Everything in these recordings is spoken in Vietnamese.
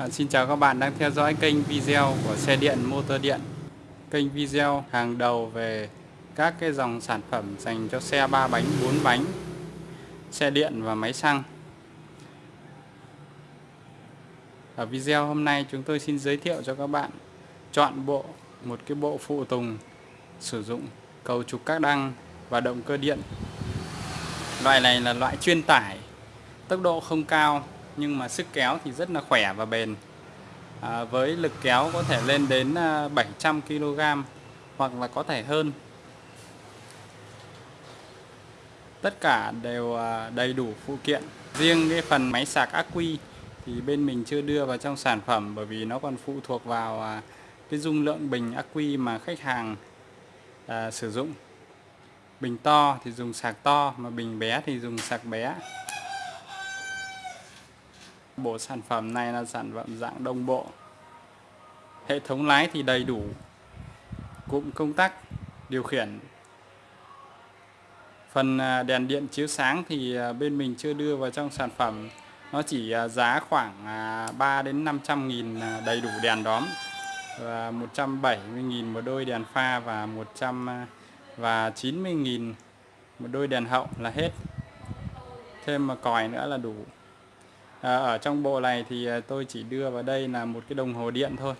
À, xin chào các bạn đang theo dõi kênh video của xe điện motor điện. Kênh video hàng đầu về các cái dòng sản phẩm dành cho xe 3 bánh 4 bánh xe điện và máy xăng. Ở video hôm nay chúng tôi xin giới thiệu cho các bạn chọn bộ một cái bộ phụ tùng sử dụng cầu trục các đăng và động cơ điện. Loại này là loại chuyên tải tốc độ không cao nhưng mà sức kéo thì rất là khỏe và bền. À, với lực kéo có thể lên đến à, 700 kg hoặc là có thể hơn. Tất cả đều à, đầy đủ phụ kiện. Riêng cái phần máy sạc ắc quy thì bên mình chưa đưa vào trong sản phẩm bởi vì nó còn phụ thuộc vào à, cái dung lượng bình ắc quy mà khách hàng à, sử dụng. Bình to thì dùng sạc to mà bình bé thì dùng sạc bé. Bộ sản phẩm này là sản phẩm dạng đồng bộ. Hệ thống lái thì đầy đủ. Cụm công tắc, điều khiển. Phần à, đèn điện chiếu sáng thì à, bên mình chưa đưa vào trong sản phẩm. Nó chỉ à, giá khoảng 3 đến 500 nghìn đầy đủ đèn đóm và 170 nghìn một đôi đèn pha và 100 và 90 nghìn một đôi đèn hậu là hết. Thêm mà còi nữa là đủ à, ở trong bộ này thì ờ, tôi chỉ đưa vào đây là một cái đồng hồ điện thôi.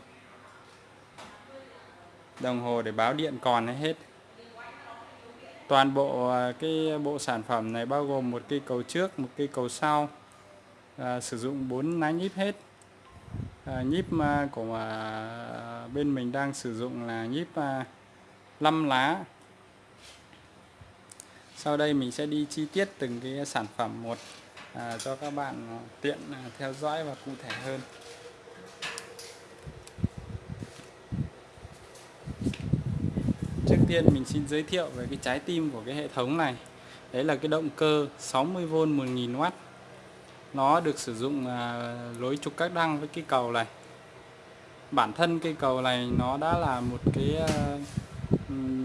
Đồng hồ để báo điện còn hay hết. Toàn bộ ờ, cái bộ sản phẩm này bao gồm một cây cầu trước một cây cầu sau à, sử dụng 4 lá nhíp hết. À, nhíp của à, bên mình đang sử dụng là nhíp à, 5 lá. Sau đây mình sẽ đi chi tiết từng cái sản phẩm một à, cho các bạn à, tiện à, theo dõi và cụ thể hơn. Trước tiên mình xin giới thiệu về cái trái tim của cái hệ thống này. Đấy là cái động cơ 60V 1000W Nó được sử dụng à, lối trục các đăng với cái cầu này. Bản thân cây cầu này nó đã là một cái à,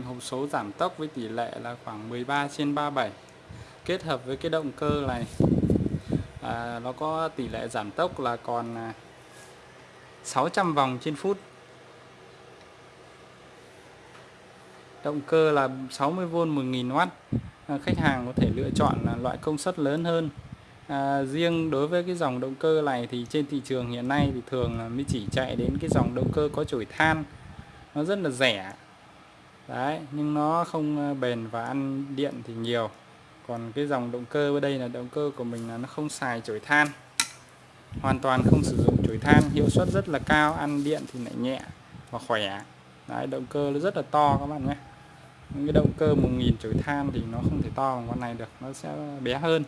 hộp số giảm tốc với tỷ lệ là khoảng 13 trên 37 Kết hợp với cái động cơ này à, nó có tỷ lệ giảm tốc là còn à, 600 vòng trên phút. Động cơ là 60V 1000W à, khách hàng có thể lựa chọn là loại công suất lớn hơn. À, riêng đối với cái dòng động cơ này thì trên thị trường hiện nay thì thường mới chỉ chạy đến cái dòng động cơ có chổi than. Nó rất là rẻ. Đấy nhưng nó không à, bền và ăn điện thì nhiều còn cái dòng động cơ ở đây là động cơ của mình là nó không xài chổi than. Hoàn toàn không sử dụng chổi than, hiệu suất rất là cao, ăn điện thì lại nhẹ và khỏe. Đấy, động cơ nó rất là to các bạn nhé. Những cái động cơ 1000 chổi than thì nó không thể to bằng con này được, nó sẽ bé hơn.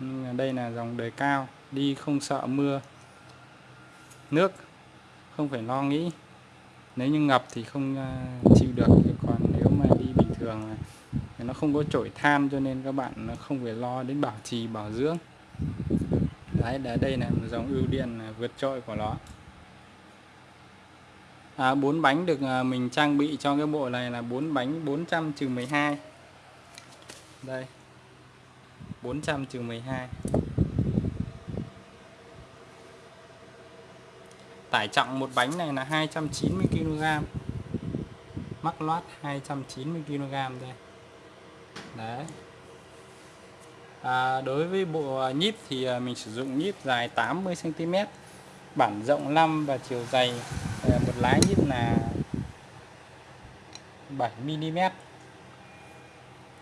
Nhưng đây là dòng đời cao, đi không sợ mưa, nước, không phải lo nghĩ. Nếu như ngập thì không ờ, chịu được. Còn nếu mà đi bình thường nó không có chổi than cho nên các bạn không phải lo đến bảo trì bảo dưỡng. Đấy là đây là một dòng ưu điện vượt trội của nó. À, 4 bánh được à, mình trang bị cho cái bộ này là 4 bánh 400 trừ 12 đây 400 trừ 12 tải trọng một bánh này là 290 kg mắc loát 290 kg đây đấy. À, đối với bộ à, nhíp thì à, mình sử dụng nhíp dài 80 cm bản rộng 5 và chiều dày à, một lái nhíp là 7 mm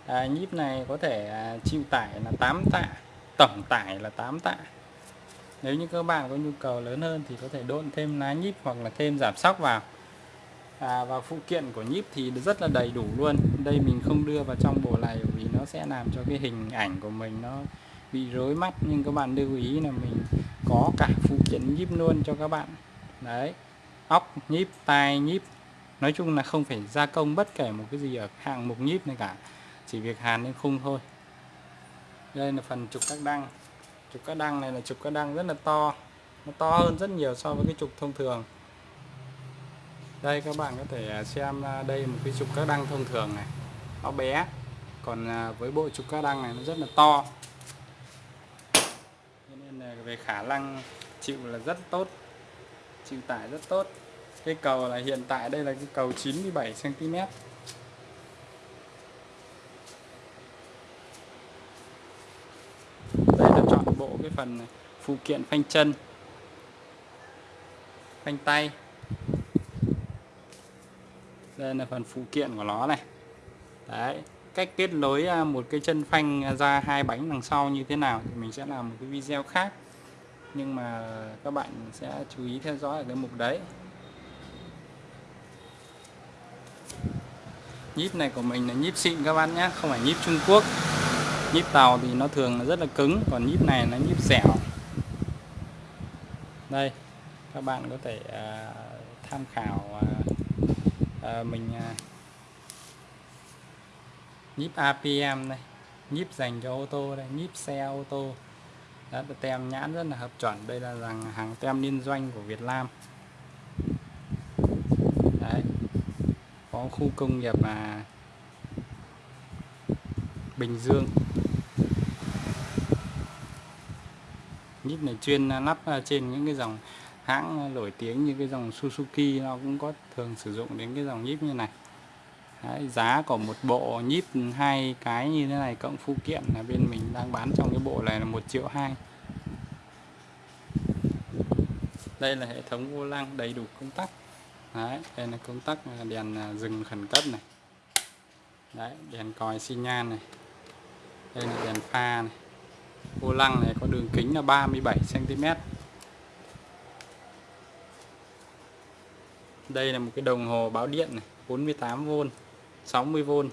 à, nhíp này có thể chịu tải là 8 tạ tổng tải là 8 tạ. Nếu như các bạn có nhu cầu lớn hơn thì có thể đôn thêm lá nhíp hoặc là thêm giảm sóc vào à, và phụ kiện của nhíp thì rất là đầy đủ luôn. Đây mình không đưa vào trong bộ này vì nó sẽ làm cho cái hình ảnh của mình nó bị rối mắt. Nhưng các bạn lưu ý là mình có cả phụ kiện nhíp luôn cho các bạn. Đấy óc nhíp tai nhíp. Nói chung là không phải gia công bất kể một cái gì ở hạng mục nhíp này cả. Chỉ việc hàn lên khung thôi. Đây là phần trục các đăng. Trục các đăng này là trục các đăng rất là to. Nó to hơn rất nhiều so với cái trục thông thường đây, các bạn có thể à, xem à, đây một cái trục các đăng thông thường này. Nó bé, còn à, với bộ trục các đăng này nó rất là to. Nên là về khả năng chịu là rất tốt, chịu tải rất tốt. Cái cầu là hiện tại đây là cái cầu 97 cm đây là chọn bộ cái phần phụ kiện phanh chân, phanh tay đây là phần phụ kiện của nó này. Đấy, cách kết nối à, một cái chân phanh ra hai bánh đằng sau như thế nào thì mình sẽ làm một cái video khác. Nhưng mà các bạn sẽ chú ý theo dõi ở cái mục đấy. Nhíp này của mình là nhíp xịn các bạn nhé, không phải nhíp Trung Quốc. Nhíp tàu thì nó thường là rất là cứng, còn nhíp này nó nhíp dẻo. Đây, các bạn có thể à, tham khảo à, Ờ, mình à, nhíp APM này nhíp dành cho ô tô đây, nhíp xe, ô tô. Đó là tem nhãn rất là hợp chuẩn. Đây là rằng hàng tem liên doanh của Việt Nam. Đấy, có khu công nghiệp mà Bình Dương. Nhíp này chuyên lắp à, trên những cái dòng hãng nổi tiếng như cái dòng Suzuki nó cũng có thường sử dụng đến cái dòng nhíp như này. Đấy, giá của một bộ nhíp hai cái như thế này cộng phụ kiện là bên mình đang bán trong cái bộ này là một triệu hai. Đây là hệ thống vô lăng đầy đủ công tắc. Đấy, đây là công tắc đèn à, dừng khẩn cấp này. Đấy, đèn còi xi nhan này. Đây là đèn pha này. Vô lăng này có đường kính là 37 cm đây là một cái đồng hồ báo điện này 48V 60V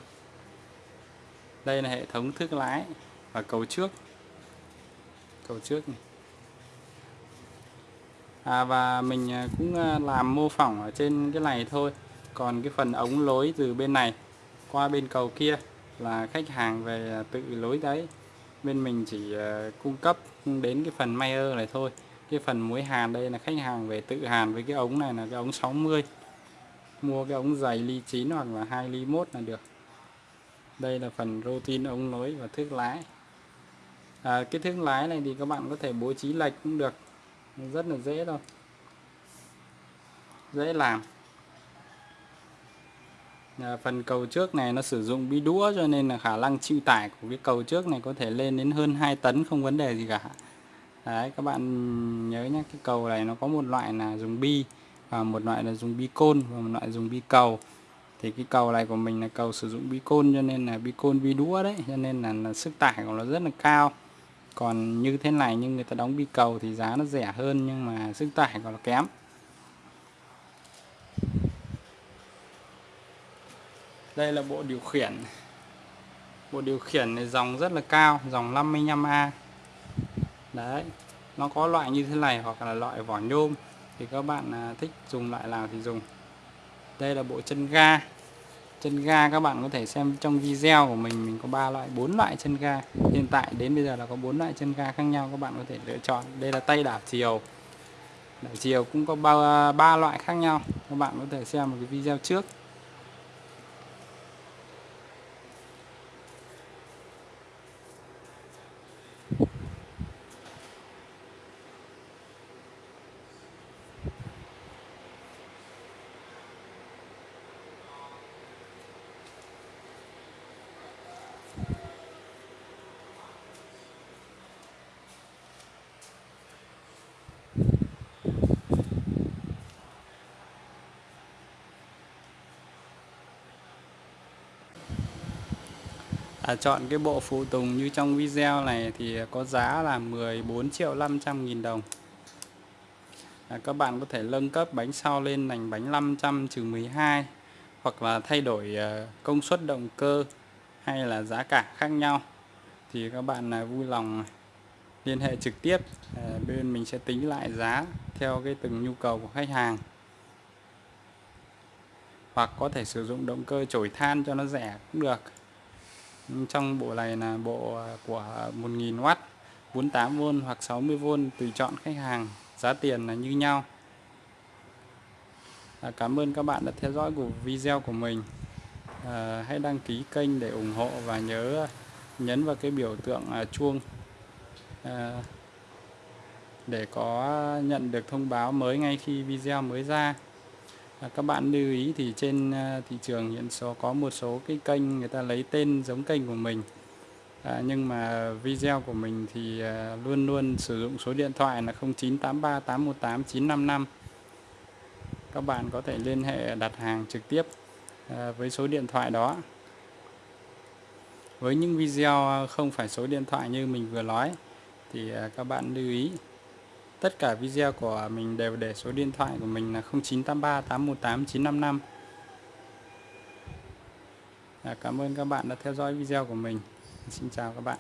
đây là hệ thống thước lái và cầu trước. Cầu trước này. À, và mình à, cũng à, làm mô phỏng ở trên cái này thôi. Còn cái phần ống lối từ bên này qua bên cầu kia là khách hàng về à, tự lối đấy. Bên mình chỉ cung cấp đến cái phần Mayer này thôi cái phần muối hàn đây là khách hàng về tự hàn với cái ống này là cái ống 60 mua cái ống dày ly 9 hoặc là 2 ly 1 là được. Đây là phần routine ống nối và thước lái. À, cái thước lái này thì các bạn có thể bố trí lệch cũng được. Rất là dễ thôi. Dễ làm. À, phần cầu trước này nó sử dụng bi đũa cho nên là khả năng chịu tải của cái cầu trước này có thể lên đến hơn 2 tấn không vấn đề gì cả đấy các bạn nhớ nhé cái cầu này nó có một loại là dùng bi và một loại là dùng bi côn và một loại dùng bi cầu. Thì cái cầu này của mình là cầu sử dụng bi côn cho nên là bi côn bi đũa đấy cho nên là, là sức tải của nó rất là cao. Còn như thế này nhưng người ta đóng bi cầu thì giá nó rẻ hơn nhưng mà sức tải còn nó kém. Đây là bộ điều khiển. Bộ điều khiển này dòng rất là cao dòng 55A đấy, nó có loại như thế này hoặc là loại vỏ nhôm thì các bạn à, thích dùng loại nào thì dùng. Đây là bộ chân ga. Chân ga các bạn có thể xem trong video của mình mình có ba loại, bốn loại chân ga. Hiện tại đến bây giờ là có bốn loại chân ga khác nhau, các bạn có thể lựa chọn. Đây là tay đảo chiều. Đảo chiều cũng có ba ba loại khác nhau. Các bạn có thể xem một cái video trước. À, chọn cái bộ phụ tùng như trong video này thì có giá là 14 triệu 500 nghìn đồng. À, các bạn có thể nâng cấp bánh sau lên thành bánh 500 trừ 12 hoặc là thay đổi ờ, công suất động cơ hay là giá cả khác nhau. Thì các bạn vui lòng liên hệ trực tiếp à, bên mình sẽ tính lại giá theo cái từng nhu cầu của khách hàng. Hoặc có thể sử dụng động cơ chổi than cho nó rẻ cũng được trong bộ này là bộ à, của 1000W 48V hoặc 60V tùy chọn khách hàng giá tiền là như nhau. À, Cảm ơn các bạn đã theo dõi của video của mình. À, hãy đăng ký kênh để ủng hộ và nhớ nhấn vào cái biểu tượng à, chuông à, để có nhận được thông báo mới ngay khi video mới ra. À, các bạn lưu ý thì trên à, thị trường hiện số có một số cái kênh người ta lấy tên giống kênh của mình. À, nhưng mà video của mình thì à, luôn luôn sử dụng số điện thoại là 0983 818 955 các bạn có thể liên hệ đặt hàng trực tiếp với số điện thoại đó. Với những video không phải số điện thoại như mình vừa nói thì các bạn lưu ý tất cả video của mình đều để số điện thoại của mình là 0983 818 955 à, cảm ơn các bạn đã theo dõi video của mình. Xin chào các bạn.